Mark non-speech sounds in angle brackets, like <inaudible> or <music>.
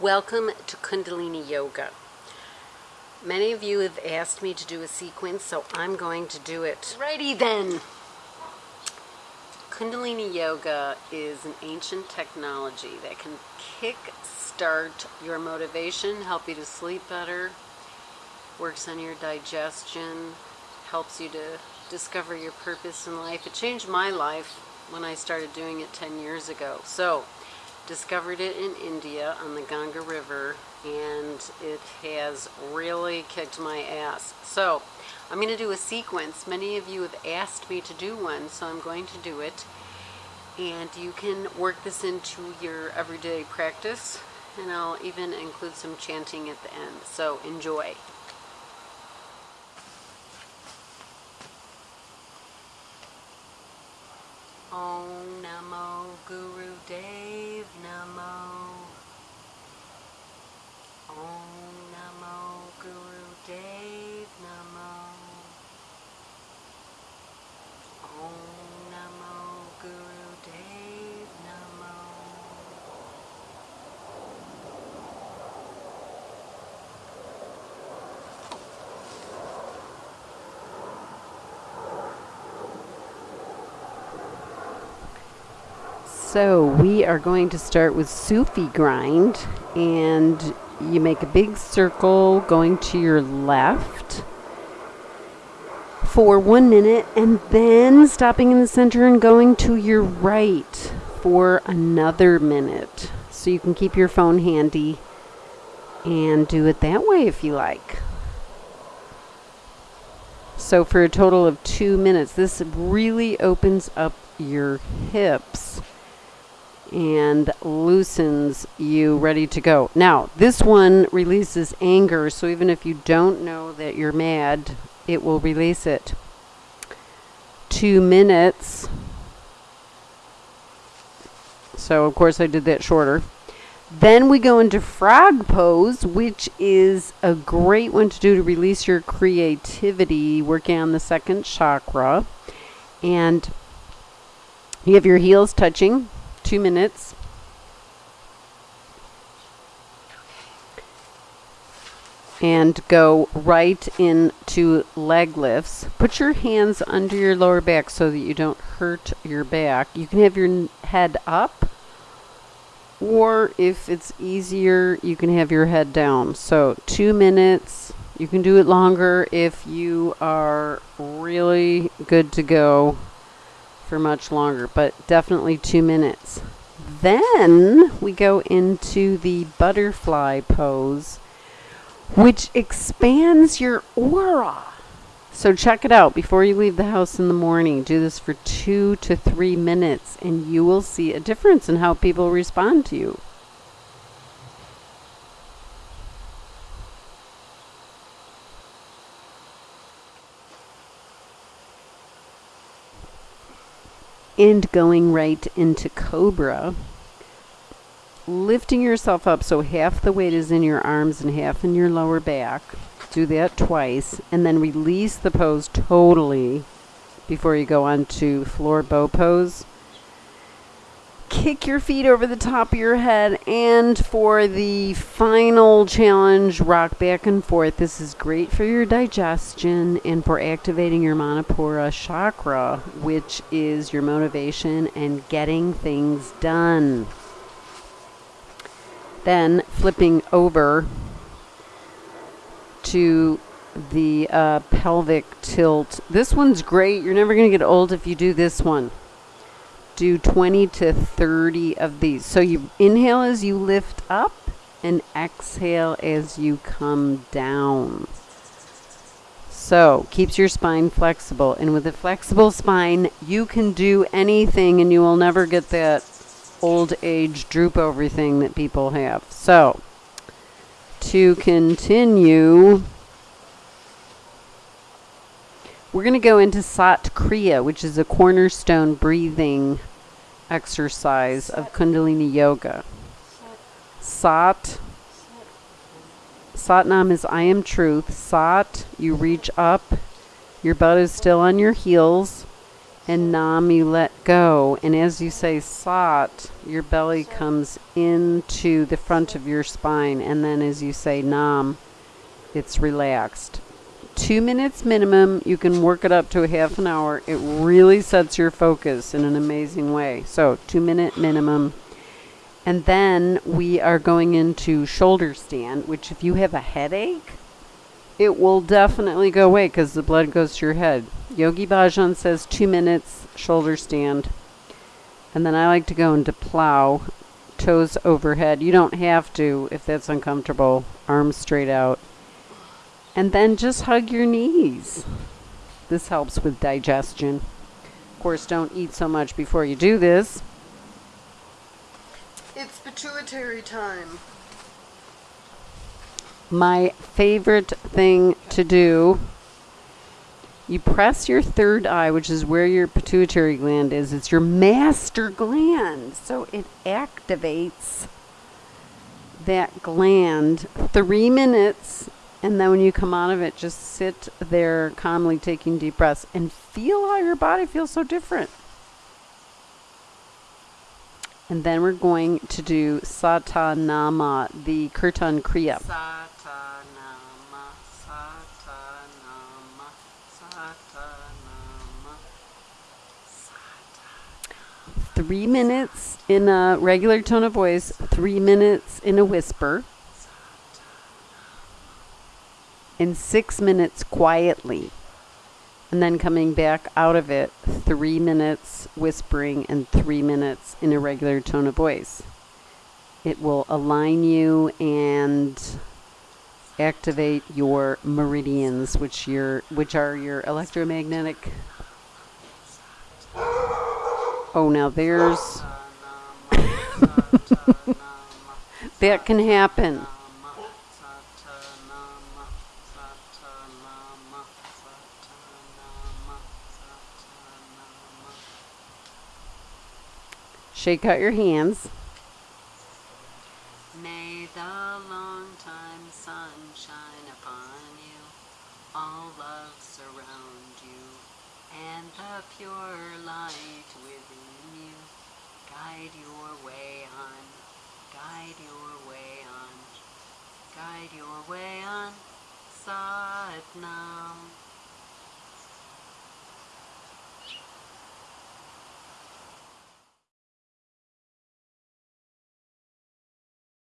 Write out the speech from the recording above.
Welcome to Kundalini Yoga. Many of you have asked me to do a sequence, so I'm going to do it. Righty then. Kundalini Yoga is an ancient technology that can kick start your motivation, help you to sleep better, works on your digestion, helps you to discover your purpose in life. It changed my life when I started doing it 10 years ago. So, discovered it in India on the Ganga River and it has really kicked my ass. So, I'm going to do a sequence. Many of you have asked me to do one, so I'm going to do it. And you can work this into your everyday practice, and I'll even include some chanting at the end. So, enjoy. Om Namo Guru Dev So we are going to start with Sufi grind and you make a big circle going to your left for one minute and then stopping in the center and going to your right for another minute. So you can keep your phone handy and do it that way if you like. So for a total of two minutes, this really opens up your hips and loosens you ready to go. Now, this one releases anger, so even if you don't know that you're mad, it will release it. Two minutes. So, of course, I did that shorter. Then we go into frog pose, which is a great one to do to release your creativity, working on the second chakra. And you have your heels touching, two minutes. And go right into leg lifts. Put your hands under your lower back so that you don't hurt your back. You can have your head up, or if it's easier, you can have your head down. So, two minutes. You can do it longer if you are really good to go for much longer, but definitely two minutes. Then we go into the butterfly pose, which expands your aura. So check it out before you leave the house in the morning. Do this for two to three minutes, and you will see a difference in how people respond to you. And going right into cobra. Lifting yourself up so half the weight is in your arms and half in your lower back. Do that twice and then release the pose totally before you go on to floor bow pose kick your feet over the top of your head. And for the final challenge, rock back and forth. This is great for your digestion and for activating your Manipura chakra, which is your motivation and getting things done. Then flipping over to the uh, pelvic tilt. This one's great. You're never going to get old if you do this one do 20 to 30 of these. So you inhale as you lift up and exhale as you come down. So, keeps your spine flexible. And with a flexible spine, you can do anything and you will never get that old age droop over thing that people have. So, to continue, we're going to go into Sat Kriya, which is a cornerstone breathing exercise of Kundalini Yoga. Sat. Satnam is I am truth. Sat, you reach up. Your butt is still on your heels. and Nam, you let go. And as you say Sat, your belly comes into the front of your spine. And then as you say Nam, it's relaxed. Two minutes minimum. You can work it up to a half an hour. It really sets your focus in an amazing way. So, two minute minimum. And then we are going into shoulder stand, which, if you have a headache, it will definitely go away because the blood goes to your head. Yogi Bhajan says two minutes shoulder stand. And then I like to go into plow, toes overhead. You don't have to if that's uncomfortable. Arms straight out. And then just hug your knees. This helps with digestion. Of course, don't eat so much before you do this. It's pituitary time. My favorite thing to do you press your third eye, which is where your pituitary gland is. It's your master gland. So it activates that gland three minutes. And then when you come out of it, just sit there calmly taking deep breaths and feel how your body feels so different. And then we're going to do Satanama, the Kirtan Kriya. three minutes in a regular tone of voice, three minutes in a whisper, and six minutes quietly. And then coming back out of it, three minutes whispering and three minutes in a regular tone of voice. It will align you and activate your meridians, which your which are your electromagnetic Oh, now there's. <laughs> that can happen. Shake out your hands. May the long time sun shine upon you, all love surround you, and the pure light within you. Guide your way on, guide your way on, guide your way on, Satnam.